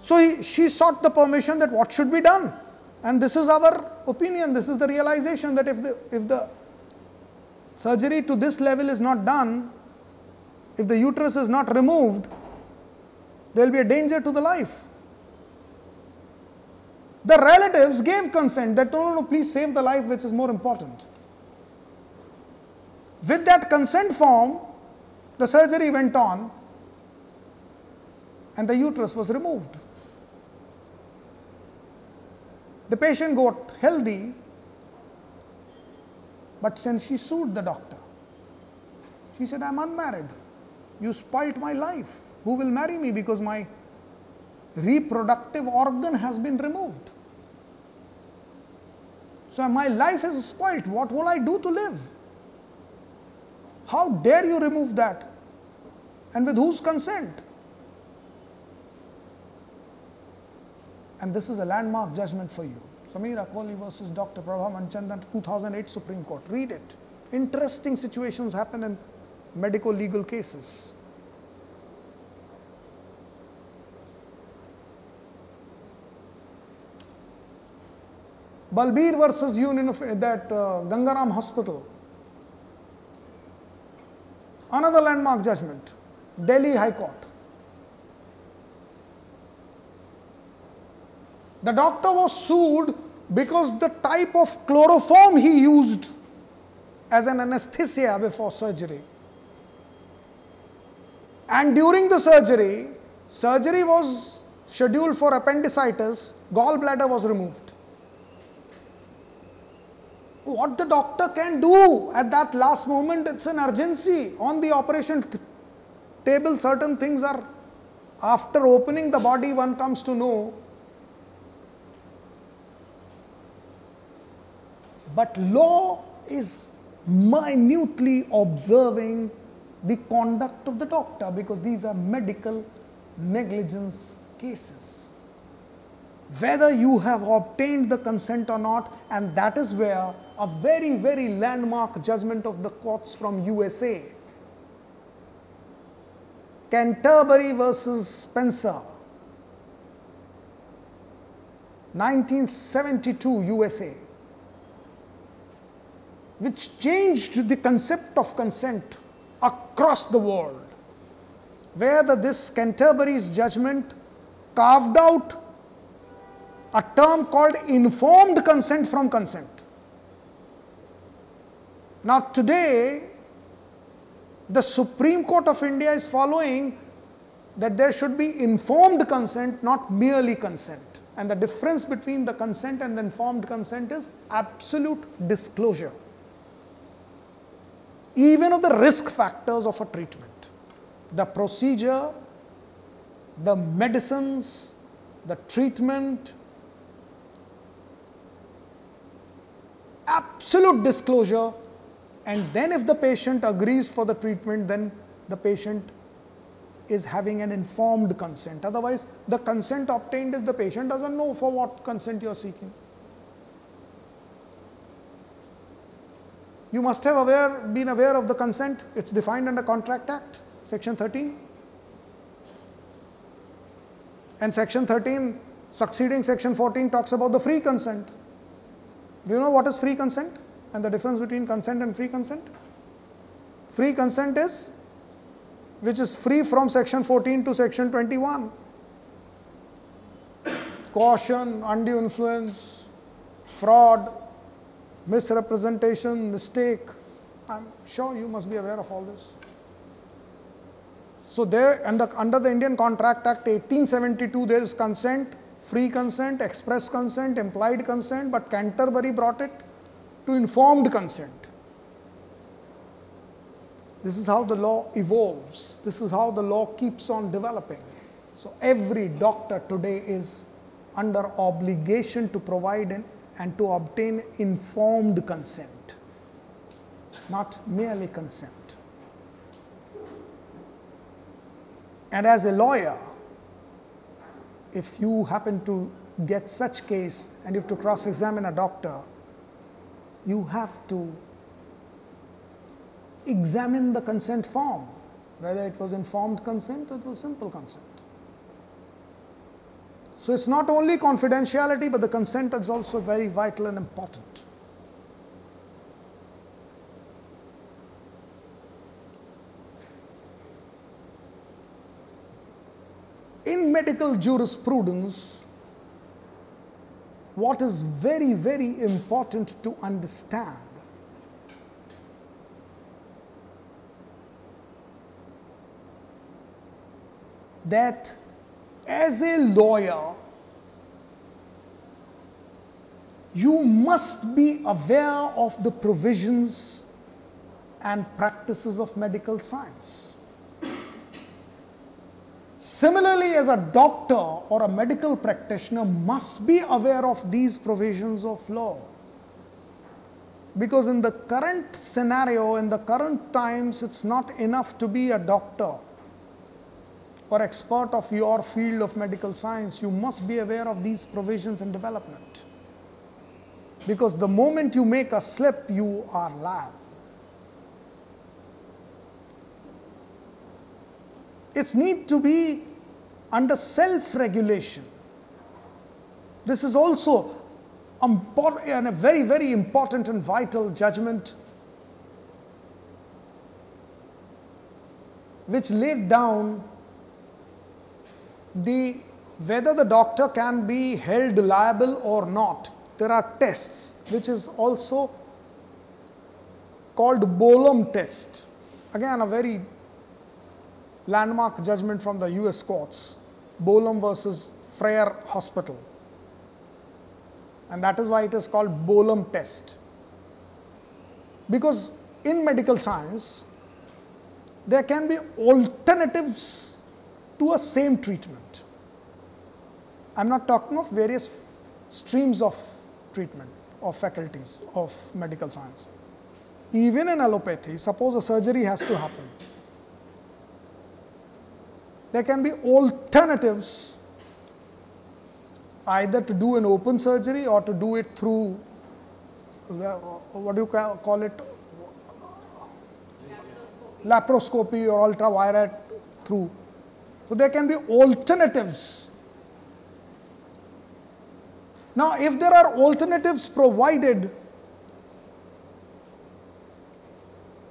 So he, she sought the permission that what should be done. And this is our opinion, this is the realization that if the, if the surgery to this level is not done, if the uterus is not removed, there will be a danger to the life. The relatives gave consent that no, no, no, please save the life, which is more important. With that consent form, the surgery went on and the uterus was removed. The patient got healthy, but since she sued the doctor, she said, I'm unmarried. You spoilt my life. Who will marry me because my reproductive organ has been removed? So my life is spoilt. What will I do to live? How dare you remove that? And with whose consent? And this is a landmark judgment for you. Samira Kohli versus Dr. Prabha Manchanda, 2008 Supreme Court. Read it. Interesting situations happen in medical legal cases. Balbir versus Union of that uh, Gangaram Hospital. Another landmark judgment, Delhi High Court. The doctor was sued because the type of chloroform he used as an anesthesia before surgery. And during the surgery, surgery was scheduled for appendicitis, gallbladder was removed. What the doctor can do at that last moment, it's an urgency. On the operation table, certain things are, after opening the body, one comes to know But law is minutely observing the conduct of the doctor because these are medical negligence cases. Whether you have obtained the consent or not, and that is where a very, very landmark judgment of the courts from USA. Canterbury versus Spencer, 1972 USA which changed the concept of consent across the world, where the, this Canterbury's judgment carved out a term called informed consent from consent. Now, today, the Supreme Court of India is following that there should be informed consent, not merely consent. And the difference between the consent and the informed consent is absolute disclosure even of the risk factors of a treatment. The procedure, the medicines, the treatment, absolute disclosure, and then if the patient agrees for the treatment, then the patient is having an informed consent. Otherwise, the consent obtained is the patient doesn't know for what consent you are seeking. You must have aware, been aware of the consent. It's defined under Contract Act, Section 13. And Section 13, succeeding Section 14, talks about the free consent. Do you know what is free consent and the difference between consent and free consent? Free consent is which is free from Section 14 to Section 21. Coercion, undue influence, fraud, misrepresentation, mistake. I'm sure you must be aware of all this. So, there under, under the Indian Contract Act 1872, there is consent, free consent, express consent, implied consent, but Canterbury brought it to informed consent. This is how the law evolves, this is how the law keeps on developing. So, every doctor today is under obligation to provide an and to obtain informed consent, not merely consent. And as a lawyer, if you happen to get such case and you have to cross examine a doctor, you have to examine the consent form, whether it was informed consent or it was simple consent. So it's not only confidentiality, but the consent is also very vital and important. In medical jurisprudence, what is very, very important to understand that as a lawyer, you must be aware of the provisions and practices of medical science. Similarly, as a doctor or a medical practitioner must be aware of these provisions of law. Because in the current scenario, in the current times, it's not enough to be a doctor or expert of your field of medical science, you must be aware of these provisions and development. Because the moment you make a slip, you are liable. It's need to be under self-regulation. This is also a very, very important and vital judgment which laid down the whether the doctor can be held liable or not. There are tests, which is also called Bolam test. Again, a very landmark judgment from the US courts. Bolam versus Friern Hospital. And that is why it is called Bolam test. Because in medical science, there can be alternatives to a same treatment. I am not talking of various streams of treatment of faculties of medical science. Even in allopathy, suppose a surgery has to happen. There can be alternatives either to do an open surgery or to do it through what do you call it laparoscopy or ultraviolet through so there can be alternatives. Now, if there are alternatives provided,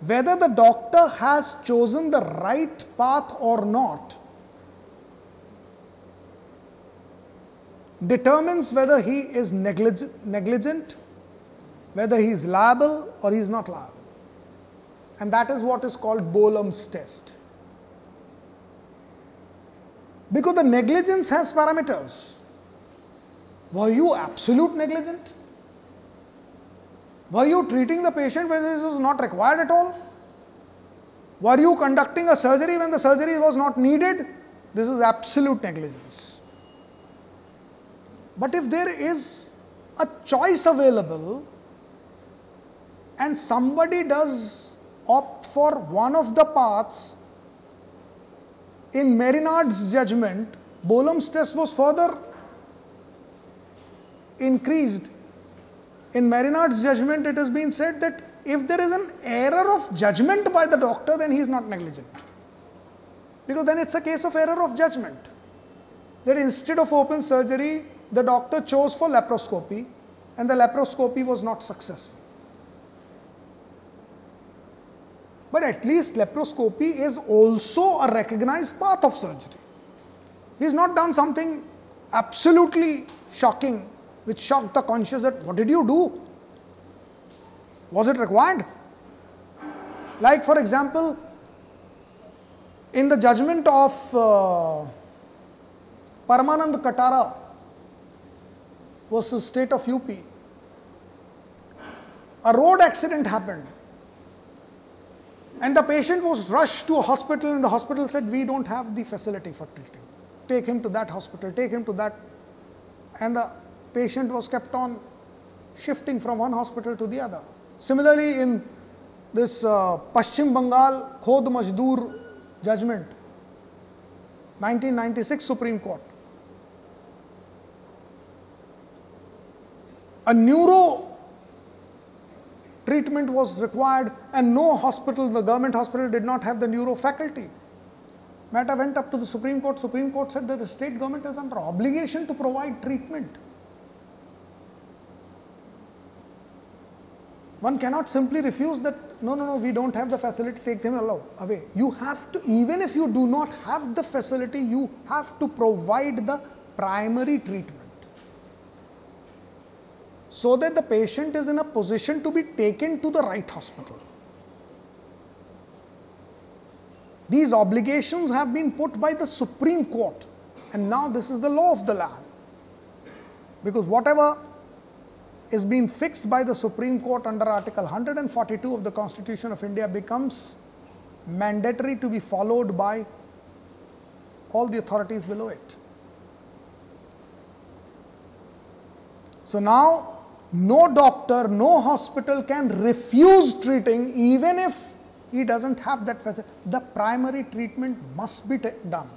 whether the doctor has chosen the right path or not determines whether he is negligent, whether he is liable or he is not liable. And that is what is called Bolam's test. Because the negligence has parameters. Were you absolute negligent? Were you treating the patient when this was not required at all? Were you conducting a surgery when the surgery was not needed? This is absolute negligence. But if there is a choice available and somebody does opt for one of the paths in Maynard's judgment, Bolam's test was further increased. In Maynard's judgment, it has been said that if there is an error of judgment by the doctor, then he is not negligent. Because then it's a case of error of judgment. That instead of open surgery, the doctor chose for laparoscopy and the laparoscopy was not successful. But at least laparoscopy is also a recognized path of surgery. He has not done something absolutely shocking, which shocked the conscience that what did you do? Was it required? Like, for example, in the judgment of uh, Paramanand Katara versus state of UP, a road accident happened and the patient was rushed to a hospital, and the hospital said, We don't have the facility for treating. Take him to that hospital, take him to that. And the patient was kept on shifting from one hospital to the other. Similarly, in this uh, Paschim Bengal Khod Majdoor judgment, 1996 Supreme Court, a neuro treatment was required and no hospital, the government hospital did not have the neuro faculty. Matter went up to the Supreme Court. Supreme Court said that the state government is under obligation to provide treatment. One cannot simply refuse that, no, no, no, we don't have the facility, take them away. You have to, even if you do not have the facility, you have to provide the primary treatment so that the patient is in a position to be taken to the right hospital. These obligations have been put by the Supreme Court, and now this is the law of the land. Because whatever is being fixed by the Supreme Court under Article 142 of the Constitution of India becomes mandatory to be followed by all the authorities below it. So now, no doctor, no hospital can refuse treating even if he doesn't have that facility. The primary treatment must be done.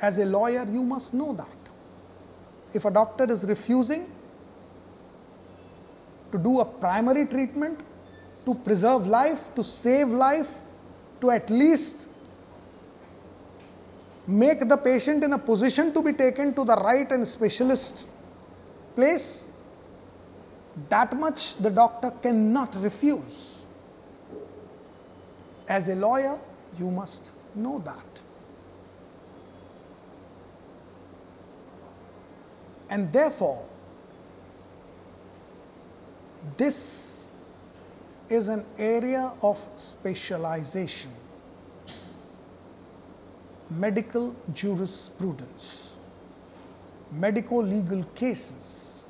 As a lawyer, you must know that. If a doctor is refusing, to do a primary treatment to preserve life, to save life, to at least make the patient in a position to be taken to the right and specialist place, that much the doctor cannot refuse. As a lawyer, you must know that. And therefore, this is an area of specialization, medical jurisprudence, medico legal cases,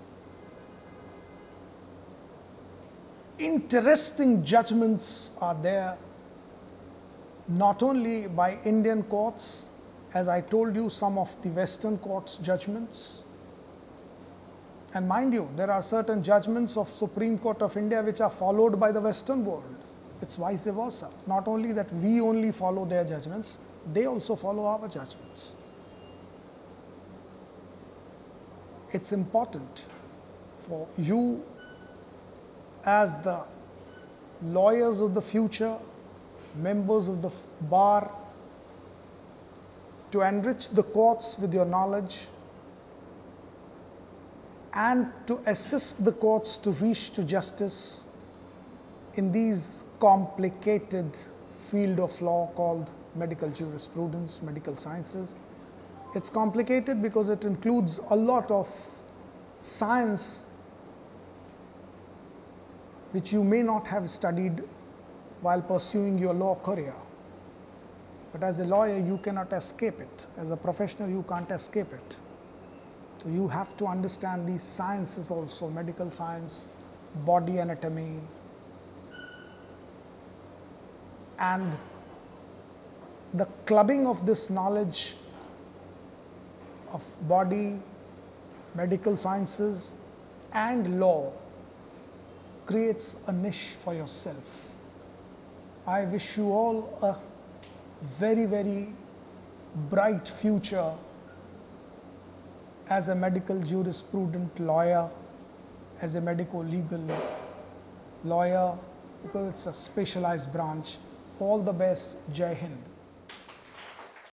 interesting judgments are there not only by Indian courts, as I told you, some of the Western courts' judgments and mind you, there are certain judgments of Supreme Court of India which are followed by the Western world. It's vice versa. Not only that we only follow their judgments, they also follow our judgments. It's important for you as the lawyers of the future, members of the bar, to enrich the courts with your knowledge and to assist the courts to reach to justice in these complicated field of law called medical jurisprudence, medical sciences. It's complicated because it includes a lot of science which you may not have studied while pursuing your law career. But as a lawyer, you cannot escape it. As a professional, you can't escape it. So you have to understand these sciences also, medical science, body anatomy, and the clubbing of this knowledge of body, medical sciences, and law creates a niche for yourself. I wish you all a very, very bright future as a medical jurisprudent lawyer, as a medico legal lawyer, because it's a specialized branch. All the best. Jai Hind.